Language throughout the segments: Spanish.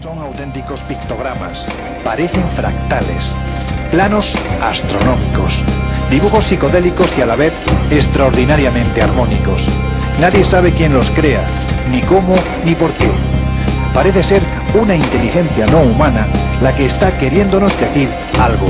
Son auténticos pictogramas, parecen fractales, planos astronómicos, dibujos psicodélicos y a la vez extraordinariamente armónicos. Nadie sabe quién los crea, ni cómo, ni por qué. Parece ser una inteligencia no humana la que está queriéndonos decir algo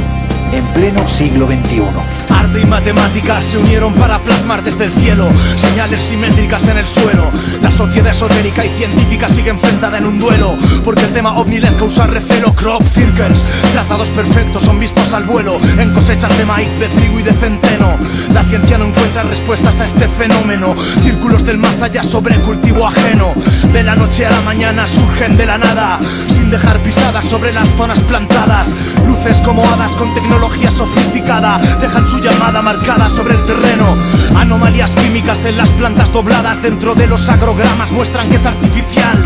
en pleno siglo XXI. Arte y matemáticas se unieron para plasmar desde el cielo señales simétricas en el suelo. La sociedad esotérica y científica sigue enfrentada en un duelo, porque el tema ovni les causa recelo. Crop circles, trazados perfectos son vistos al vuelo en cosechas de maíz, de trigo y de centeno. La ciencia no encuentra respuestas a este fenómeno. Círculos del más allá sobre cultivo ajeno. De la noche a la mañana surgen de la nada, sin dejar pisadas sobre las zonas plantadas. Luces como hadas con tecnología sofisticada dejan su llamada marcada sobre el terreno. Anomalías químicas en las plantas dobladas dentro de los agrogramas muestran que es artificial.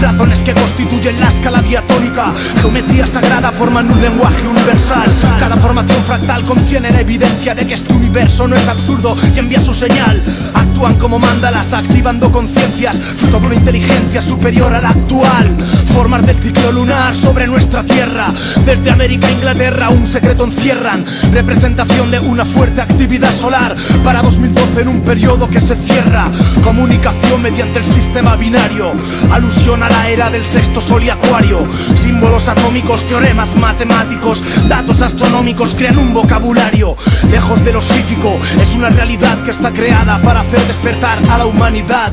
Razones que constituyen la escala diatónica, geometría sagrada forman un lenguaje universal. Cada formación fractal contiene la evidencia de que este universo no es absurdo y envía su señal. Actúan como mandalas, activando conciencias, fruto de una inteligencia superior a la actual. Formas del ciclo lunar sobre nuestra tierra, desde América a Inglaterra, un secreto encierran. Representación de una fuerte actividad solar para 2012 en un periodo que se cierra. Comunicación mediante el sistema binario, alusión a la era del sexto sol y acuario. Símbolos atómicos, teoremas matemáticos, datos astronómicos crean un vocabulario. Lejos de lo psíquico, es una realidad que está creada para hacer despertar a la humanidad.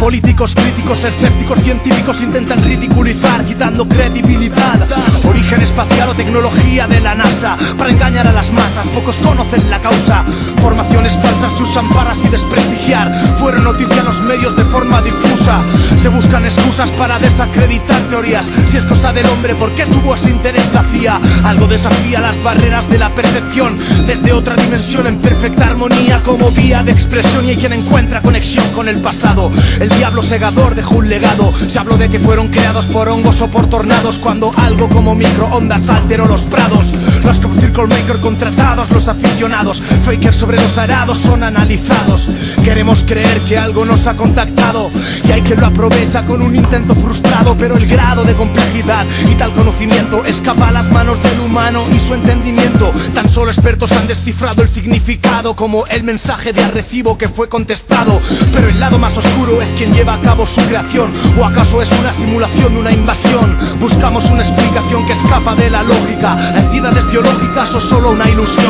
Políticos, críticos, escépticos, científicos intentan ridiculizar, quitando credibilidad. Origen espacial o tecnología de la NASA para engañar a las masas, pocos conocen la causa. Formaciones falsas se usan para así desprestigiar. Fueron noticia en los medios de forma difusa. Se buscan excusas para desacreditar teorías. Si es cosa del hombre, ¿por qué tuvo ese interés la CIA? Algo desafía las barreras de la perfección. Desde otra dimensión en perfecta armonía como vía de expresión y hay quien encuentra conexión con el pasado. El diablo segador dejó un legado. Se habló de que fueron creados por hongos o por tornados cuando algo como microondas alteró los prados. Los Circle Maker contratados, los aficionados, fakers sobre los arados son analizados. Queremos creer que algo nos ha contactado y hay quien lo aprovecha con un intento frustrado, pero el grado de complejidad y tal conocimiento escapa a las manos del humano y su entendimiento. Tan solo expertos han descifrado el significado como el mensaje de arrecibo que fue contestado. Pero el lado más oscuro es quien lleva a cabo su creación, o acaso es una simulación una invasión. Buscamos una explicación que escapa de la lógica, entidades biológicas o solo una ilusión.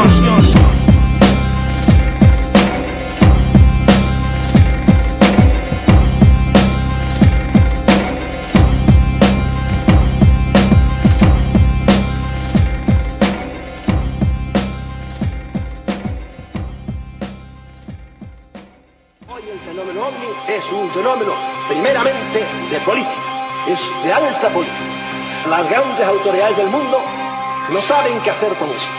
Es un fenómeno primeramente de política, es de alta política. Las grandes autoridades del mundo no saben qué hacer con esto,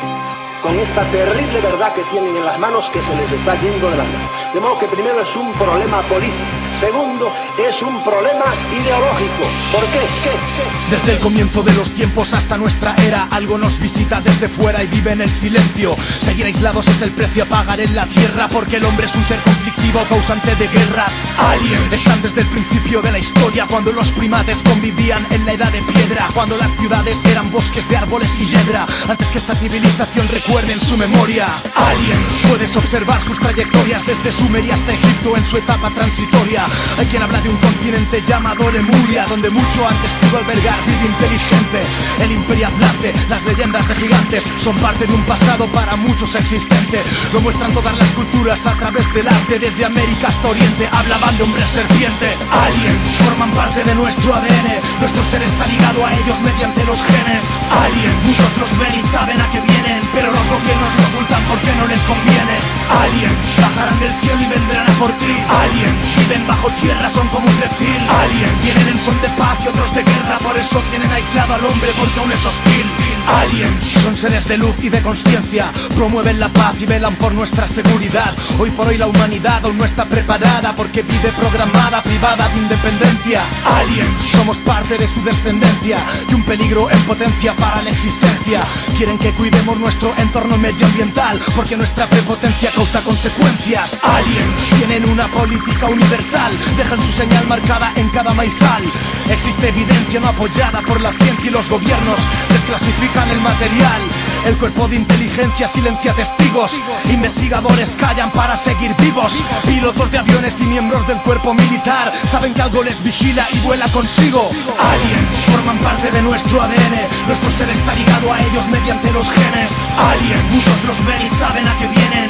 con esta terrible verdad que tienen en las manos que se les está yendo de las manos. De modo que primero es un problema político, segundo es un problema ideológico. ¿Por qué? ¿Qué? ¿Qué? Desde el comienzo de los tiempos hasta nuestra era, algo nos visita desde fuera y vive en el silencio. Seguir aislados es el precio a pagar en la tierra, porque el hombre es un ser conflictivo, causante de guerras. Aliens están desde el principio de la historia, cuando los primates convivían en la edad de piedra, cuando las ciudades eran bosques de árboles y hiedra, antes que esta civilización recuerde en su memoria. Aliens, puedes observar sus trayectorias desde Sumeria hasta Egipto en su etapa transitoria. Hay quien habla de un continente llamado Lemuria, donde mucho antes pudo albergar vida inteligente. El imperio atlante, las leyendas de gigantes son parte de un pasado para muchos existente. Lo muestran todas las culturas a través del arte, desde América hasta Oriente. Hablaban de hombre serpiente. Aliens forman parte de nuestro ADN. Nuestro ser está ligado a ellos mediante los genes. Aliens, muchos los ven y saben a qué vienen, pero los gobiernos lo ocultan porque no les conviene. Aliens bajarán del cielo y vendrán a por ti. Aliens viven bajo tierra, son como un reptil. Aliens vienen en son de paz y otros de guerra, por eso tienen aislado al hombre porque aún es hostil. Aliens son seres de luz y de conciencia, promueven la paz y velan por nuestra seguridad. Hoy por hoy la humanidad aún no está preparada porque vive programada, privada de independencia. Aliens somos parte de su descendencia y un peligro en potencia para la existencia. Quieren que cuidemos nuestro entorno medioambiental porque nuestra prepotencia causa consecuencias. Aliens tienen una política universal, dejan su señal marcada en cada maizal. Existe evidencia no apoyada por la ciencia y los gobiernos desclasifican el material. El cuerpo de inteligencia silencia testigos. Investigadores callan para seguir vivos. Pilotos de aviones y miembros del cuerpo militar saben que algo les vigila y vuela consigo. Aliens forman parte de nuestro ADN. Nuestro ser está ligado a ellos mediante los genes. Aliens, muchos los ven y saben a qué vienen,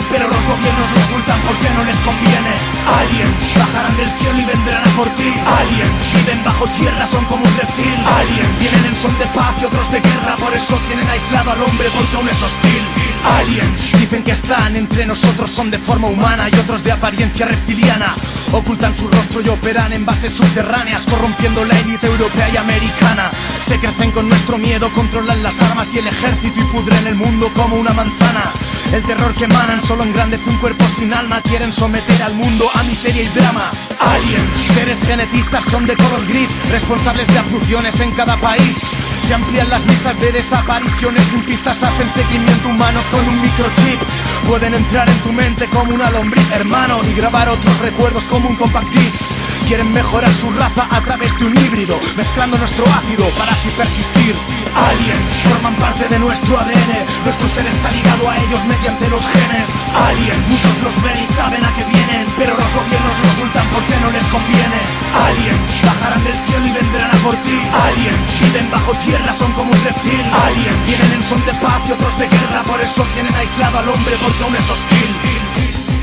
del y vendrán a por ti. Aliens viven bajo tierra, son como un reptil. Aliens vienen en son de paz y otros de guerra, por eso tienen aislado al hombre porque aún es hostil. Aliens dicen que están entre nosotros, son de forma humana y otros de apariencia reptiliana. Ocultan su rostro y operan en bases subterráneas, corrompiendo la élite europea y americana. Se crecen con nuestro miedo, controlan las armas y el ejército y pudren el mundo como una manzana. El terror que emanan solo engrandece un cuerpo sin alma, quieren someter al mundo a miseria y drama. Aliens, seres genetistas son de color gris, responsables de abducciones en cada país. Se amplían las listas de desapariciones sin pistas, hacen seguimiento humanos con un microchip. Pueden entrar en tu mente como una lombriz, hermano, y grabar otros recuerdos como un compact disc. Quieren mejorar su raza a través de un híbrido, mezclando nuestro ácido para así persistir. Aliens forman parte de nuestro ADN, nuestro ser está ligado a ellos mediante los genes. Aliens, muchos los ven y saben a qué vienen, pero los gobiernos lo ocultan porque no les conviene. Aliens bajarán del cielo y vendrán a por ti. Aliens viven bajo tierra, son como un reptil. Aliens vienen en son de paz y otros de guerra, por eso tienen aislado al hombre porque aún es hostil.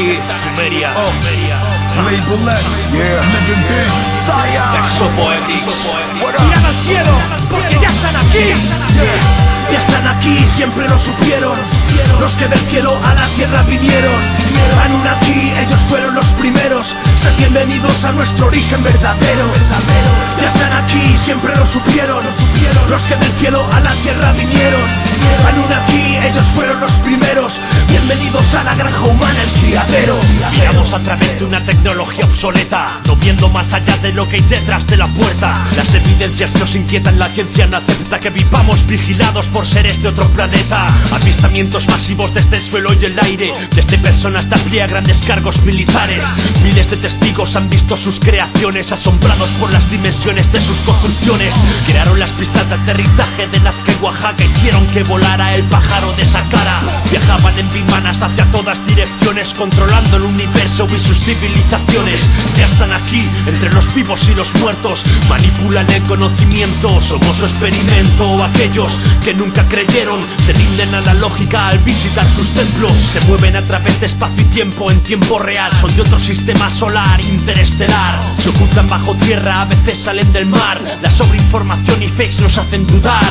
Aquí, Sumeria. Label X, yeah, living big, Scion. Exopoetics. Mirad al cielo, porque ya están aquí. Ya están aquí, siempre lo supieron. Los que del cielo a la tierra vinieron. Anunnaki, ellos fueron los primeros. Sean bienvenidos a nuestro origen verdadero. Ya están aquí, siempre lo supieron. Los que del cielo a la tierra vinieron. Anunnaki, ellos fueron los primeros. Bienvenidos a la granja humana, el criadero. Miramos a través de una tecnología obsoleta, no viendo más allá de lo que hay detrás de la puerta. Las evidencias nos inquietan, la ciencia no acepta que vivamos vigilados por seres de otro planeta. Avistamientos masivos desde el suelo y el aire, desde personas de a pie a grandes cargos militares. Miles de testigos han visto sus creaciones, asombrados por las dimensiones de sus construcciones. Crearon las pistas de aterrizaje de Nazca y Oaxaca, hicieron que volara el pájaro de esa cara. Viajaban en bimanas hacia todas direcciones, controlando el universo y sus civilizaciones. Ya están aquí, entre los vivos y los muertos, manipulan el conocimiento, somos su experimento. Aquellos que nunca creyeron se rinden a la lógica al visitar sus templos. Se mueven a través de espacio tiempo en tiempo real, son de otro sistema solar interestelar. Se ocultan bajo tierra, a veces salen del mar. La sobreinformación y fakes nos hacen dudar.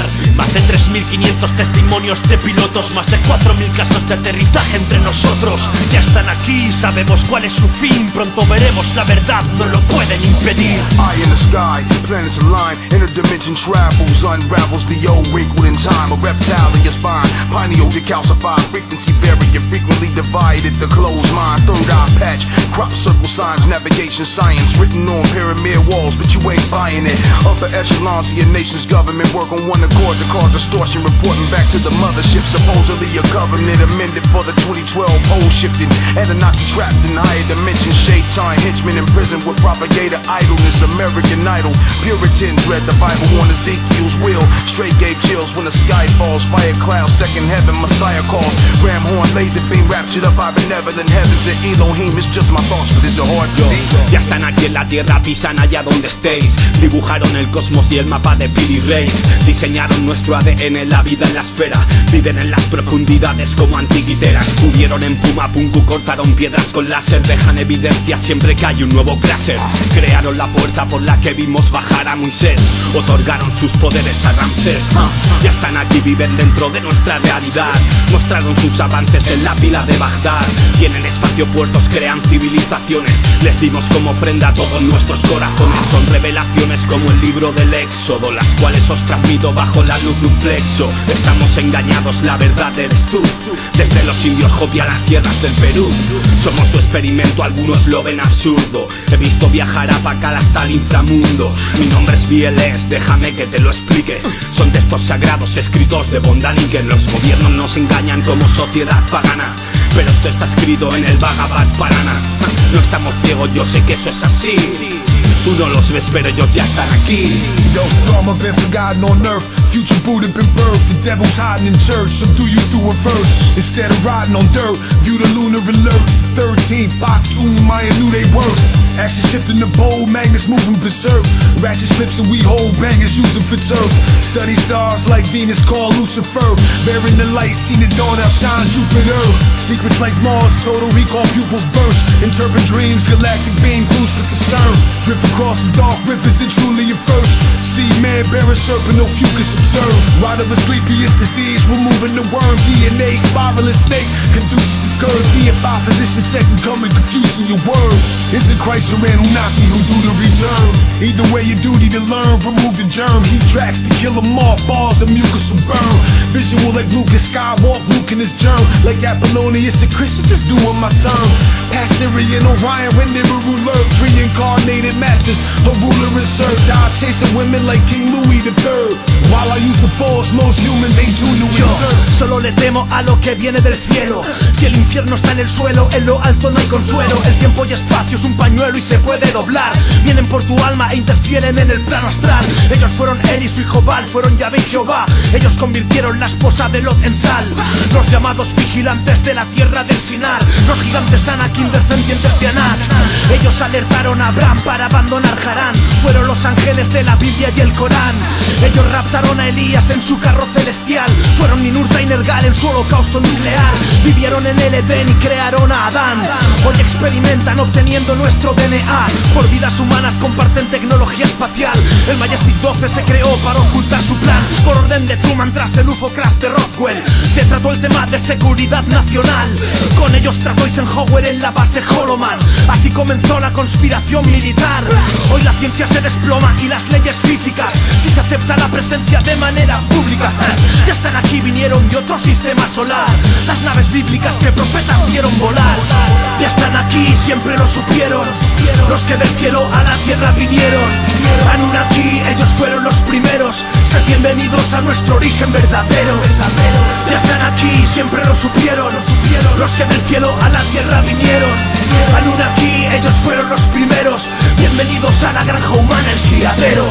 De 3.500 testimonios de pilotos, más de 4.000 casos de aterrizaje entre nosotros. Ya están aquí, sabemos cuál es su fin. Pronto veremos la verdad, no lo pueden impedir. Eye in the sky, planets align, interdimension travels, unravels the old wrinkled in time. A reptile in your spine, pineal decalcified, frequency variant, frequently divided. The closed mind, third eye patch, crop circle signs, navigation science, written on pyramid walls, but you ain't buying it. Upper echelons of nation's government work on one accord to cause distortion, reporting back to the mothership. Supposedly a covenant amended for the 2012 pole shifting. Anunnaki trapped in higher dimensions, shaitan henchmen in prison with propagator idleness. American idol, Puritans read the Bible on Ezekiel's will. Straight gave chills when the sky falls. Fire clouds, second heaven, Messiah calls. Ram horn, laser beam raptured up by benevolent heavens. And Elohim, it's just my thoughts, but it's a hard to see. Ya están aquí en la tierra, pisan allá donde estéis. Dibujaron el cosmos y el mapa de Billy Ray. Diseñaron nuestro ADN, la vida en la esfera. Viven en las profundidades como antiquiteras. Subieron en Puma Punku, cortaron piedras con láser. Dejan evidencia siempre que hay un nuevo cráter. Crearon la puerta por la que vimos bajar a Moisés. Otorgaron sus poderes a Ramsés. Ah, Ya están aquí, viven dentro de nuestra realidad. Mostraron sus avances en la pila de Bagdad. Tienen espacio puertos, crean civilizaciones. Les dimos como ofrenda a todos nuestros corazones. Son revelaciones como el libro del Éxodo, las cuales os transmito bajo la luz de un Estamos engañados, la verdad eres tú. Desde los indios Hopi a las tierras del Perú. Somos su experimento, algunos lo ven absurdo. He visto viajar a Pacal hasta el inframundo. Mi nombre es Bieles, déjame que te lo explique. Son textos sagrados escritos de bondad y que los gobiernos nos engañan como sociedad pagana. Pero esto está escrito en el Bhagavad Parana. No estamos ciegos, yo sé que eso es así. Tú no los ves, pero ellos ya están aquí. Yo, storm been forgotten on earth. Future Buddha been birthed. The devil's hiding in church. So do you through a verse. Instead of riding on dirt, view the lunar alert. 13th, Batum, Maya knew they worth. Action shifting the bowl, magnets moving berserk. Ratchet slips and we hold bangers using for turf. Study stars like Venus, call Lucifer. Bearing the light, seen it dawn, outshine Jupiter. Secrets like Mars, total recall pupils burst. Interpret dreams, galactic being clues for concern. Drift across the dark rivers and truly your first. See man, bear a serpent, no fucus observe. Ride of a sleepiest disease, removing the worm. DNA, spiraling snake. Conduces is curved. DFI physician, second coming, confusing your words. Is it Or Anunnaki who do the return? Either way, your duty to learn, remove the germ. Heat tracks to kill them off, balls and mucus will burn. Visual like Lucas Skywalk, Luke in his germ. Like Apollonius, a Christian, just doing my turn. Past Orion, when they were reincarnated masters. Ruler is served. Die chasing women like King Louis III. While I use the force, most humans ain't tuned to Yo solo le temo a lo que viene del cielo. Si el infierno está en el suelo, en lo alto no hay consuelo. El tiempo y espacio es un pañuelo y se puede doblar. Vienen por tu alma e interfieren en el plano astral. Ellos fueron él y su hijo Baal, fueron Yahvé y Jehová. Ellos convirtieron la esposa de Lot en sal. Los llamados vigilantes de la tierra del Sinar. Los gigantes Anakin descendientes de Anak. Ellos alertaron a Abraham para abandonar Harán. Fueron los ángeles de la Biblia y el Corán. Ellos raptaron a Elías en su carro celestial. Fueron Ninurta y Nergal en su holocausto nuclear. Vivieron en el Edén y crearon a Adán. Hoy experimentan obteniendo nuestro DNA. Por vidas humanas comparten tecnología espacial. El Majestic 12 se creó para ocultar orden de Truman tras el UFO crash de Roswell. Se trató el tema de seguridad nacional. Con ellos trató Eisenhower en la base Holoman. Así comenzó la conspiración militar. Hoy la ciencia se desploma y las leyes físicas. Si se acepta la presencia de manera pública. Ya están aquí, vinieron de otro sistema solar. Las naves bíblicas que profetas vieron volar. Ya están aquí, siempre lo supieron. Los que del cielo a la tierra vinieron. Anunnaki, ellos fueron los primeros. Sed bienvenidos a nuestro origen verdadero. Ya están aquí, siempre lo supieron. Los que del cielo a la tierra vinieron. Anunnaki, ellos fueron los primeros. Bienvenidos a la granja humana, el criadero.